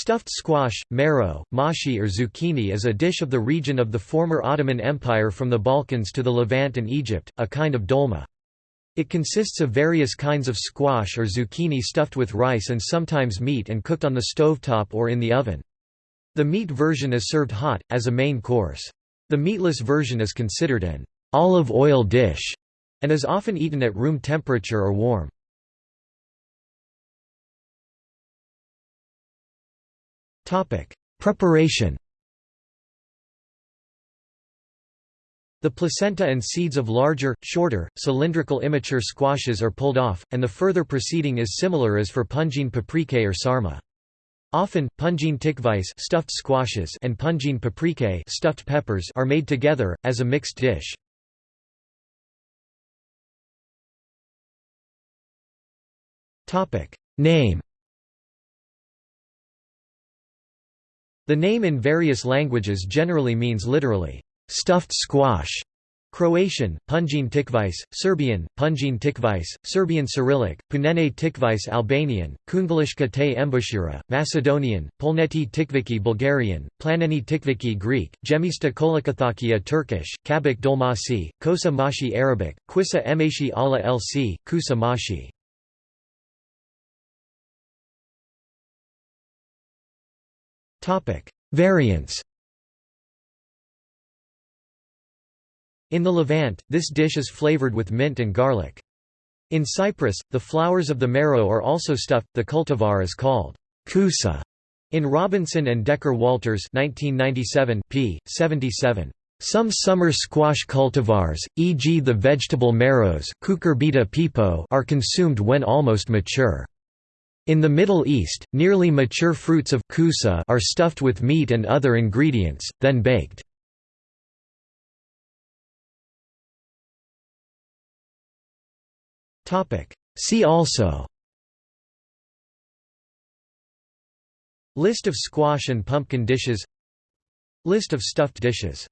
Stuffed squash, marrow, mashi or zucchini is a dish of the region of the former Ottoman Empire from the Balkans to the Levant and Egypt, a kind of dolma. It consists of various kinds of squash or zucchini stuffed with rice and sometimes meat and cooked on the stovetop or in the oven. The meat version is served hot, as a main course. The meatless version is considered an olive oil dish, and is often eaten at room temperature or warm. Preparation The placenta and seeds of larger, shorter, cylindrical immature squashes are pulled off, and the further proceeding is similar as for punjin paprikae or sarma. Often, punjin tikvis stuffed squashes and punjin paprikae stuffed peppers are made together, as a mixed dish. Name The name in various languages generally means literally, stuffed squash. Croatian, Punjin tikvis, Serbian, Punjin tikvis, Serbian Cyrillic, Punene tikvis Albanian, Kungalishka te embushira, Macedonian, Polneti tikviki Bulgarian, Planeni tikviki Greek, Gemista kolikathakia Turkish, Kabak dolmasi, Kosa mashi Arabic, Quissa emashi ala lc, Kusa mashi. Variants In the Levant, this dish is flavored with mint and garlic. In Cyprus, the flowers of the marrow are also stuffed. The cultivar is called kusa. In Robinson and Decker Walters 1997 p. 77. Some summer squash cultivars, e.g. the vegetable marrows are consumed when almost mature. In the Middle East, nearly mature fruits of kusa are stuffed with meat and other ingredients, then baked. See also List of squash and pumpkin dishes List of stuffed dishes